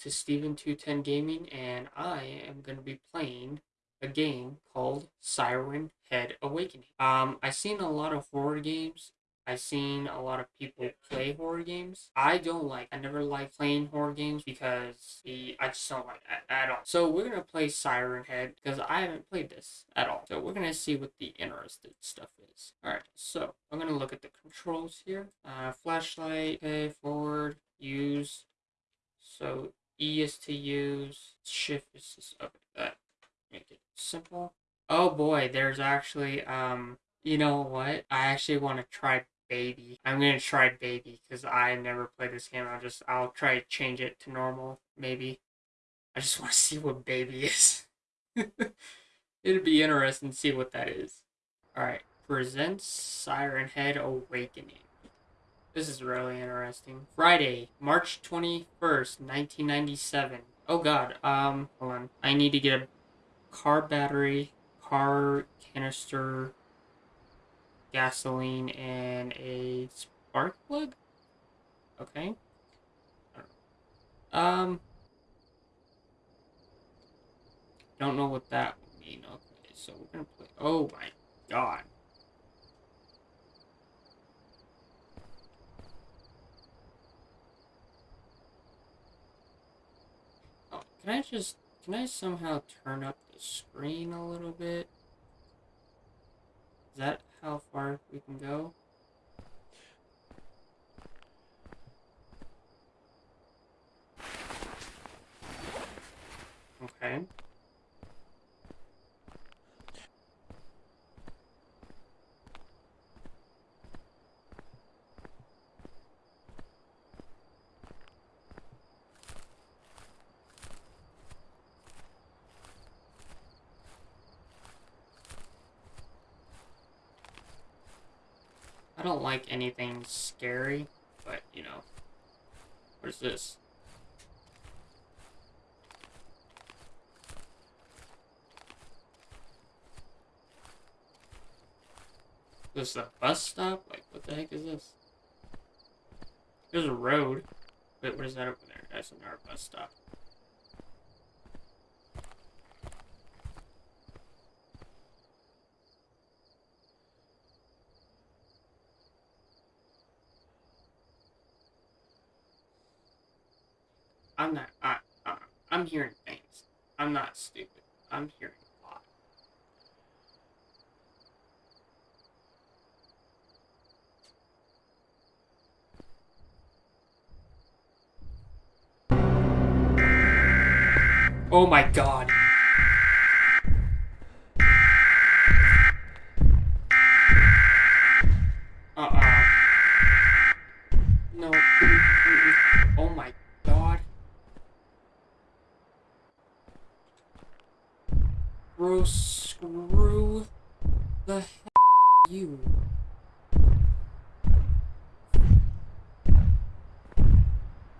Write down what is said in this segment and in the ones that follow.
to Steven210 Gaming, and I am going to be playing a game called Siren Head Awakening. Um, I've seen a lot of horror games. I've seen a lot of people play horror games. I don't like, I never like playing horror games because the, I just don't like that at all. So we're going to play Siren Head because I haven't played this at all. So we're going to see what the interesting stuff is. Alright, so I'm going to look at the controls here. Uh, flashlight, okay, forward, use. So E is to use, shift is up that. Make it simple. Oh boy, there's actually, um, you know what? I actually want to try baby. I'm gonna try baby because I never played this game. I'll just, I'll try to change it to normal, maybe. I just want to see what baby is. It'd be interesting to see what that is. Alright, presents Siren Head Awakening. This is really interesting. Friday, March 21st, 1997. Oh god, um, hold on. I need to get a car battery, car canister, gasoline, and a spark plug? Okay. Um, don't know what that would mean. Okay, so we're gonna play. Oh my god. Can I just, can I somehow turn up the screen a little bit? Is that how far we can go? Okay. Don't like anything scary, but, you know. Where's this? This is a bus stop? Like, what the heck is this? There's a road. Wait, what is that over there? That's another bus stop. I'm not. I, I, I'm hearing things. I'm not stupid. I'm hearing a lot. Oh my god.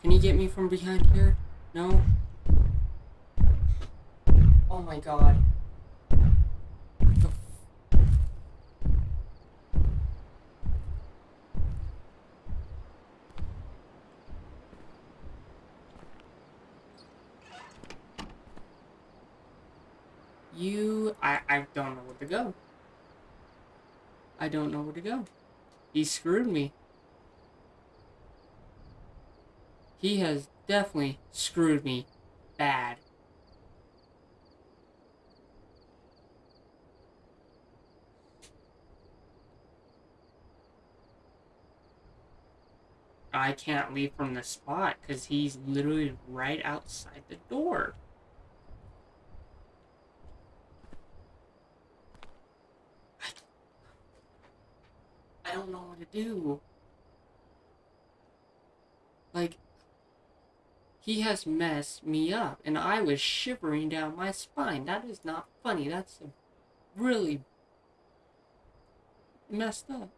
Can you get me from behind here? No? Oh my god. You, I, I don't know where to go. I don't know where to go. He screwed me. He has definitely screwed me bad. I can't leave from the spot because he's literally right outside the door. I don't know what to do. Like, he has messed me up, and I was shivering down my spine. That is not funny. That's really messed up.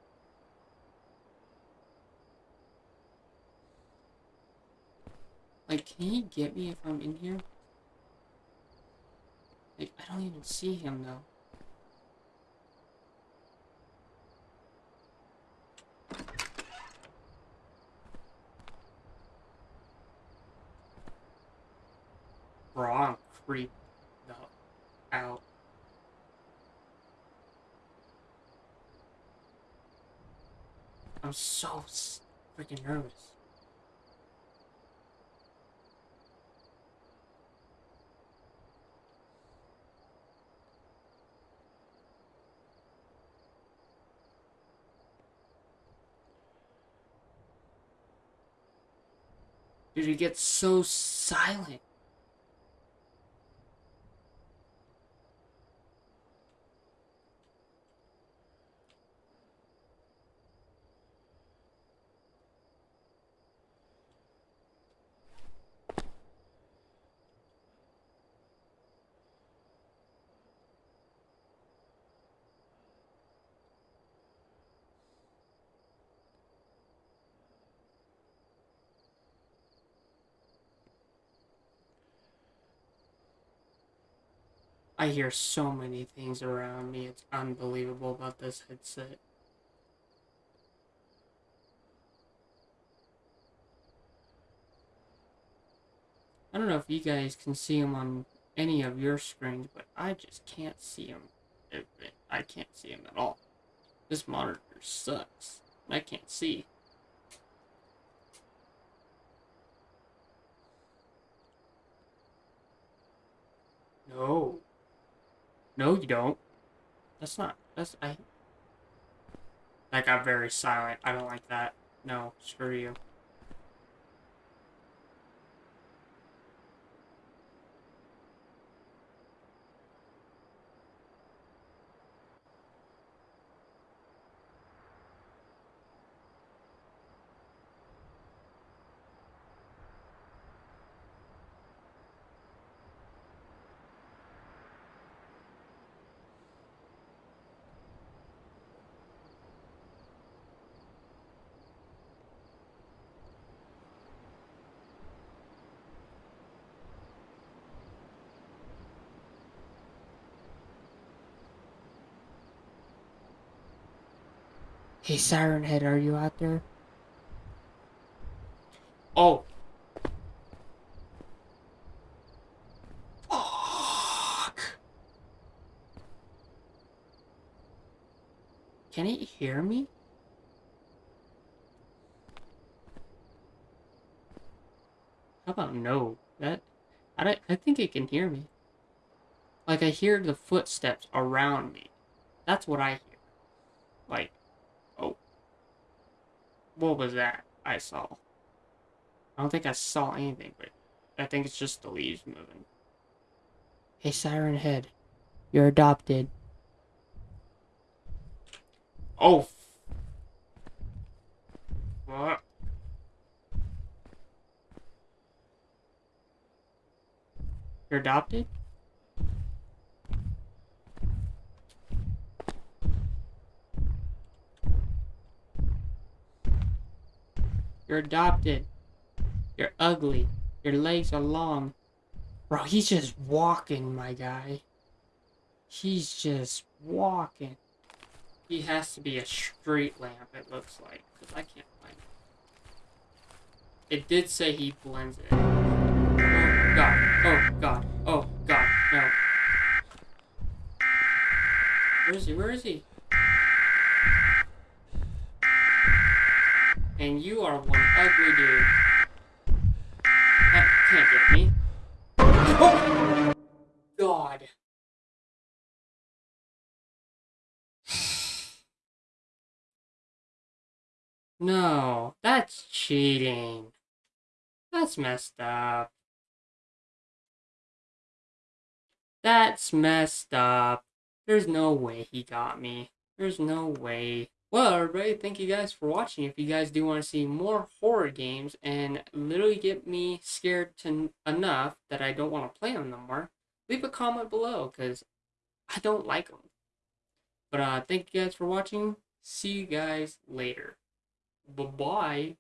Like, can he get me if I'm in here? Like, I don't even see him, though. Bro, I'm creeped out. I'm so freaking nervous. Dude, it gets so silent. I hear so many things around me. It's unbelievable about this headset. I don't know if you guys can see them on any of your screens, but I just can't see them. I can't see them at all. This monitor sucks. I can't see. No. No, you don't. That's not. That's I. That got very silent. I don't like that. No, screw you. Hey, Siren Head, are you out there? Oh. Fuck. Can it hear me? How about no? That I don't, I think it can hear me. Like I hear the footsteps around me. That's what I hear. Like Oh. what was that I saw? I don't think I saw anything, but I think it's just the leaves moving. Hey, Siren Head, you're adopted. Oh. What? You're adopted? You're adopted. You're ugly. Your legs are long. Bro, he's just walking, my guy. He's just walking. He has to be a street lamp, it looks like. Because I can't find it. It did say he blends it. Oh, God. Oh, God. Oh, God. No. Where is he? Where is he? And you are one ugly dude. That can't get me. Oh! God. No, that's cheating. That's messed up. That's messed up. There's no way he got me. There's no way. Well, everybody, thank you guys for watching. If you guys do want to see more horror games and literally get me scared to enough that I don't want to play them no more, leave a comment below because I don't like them. But uh, thank you guys for watching. See you guys later. Bye-bye.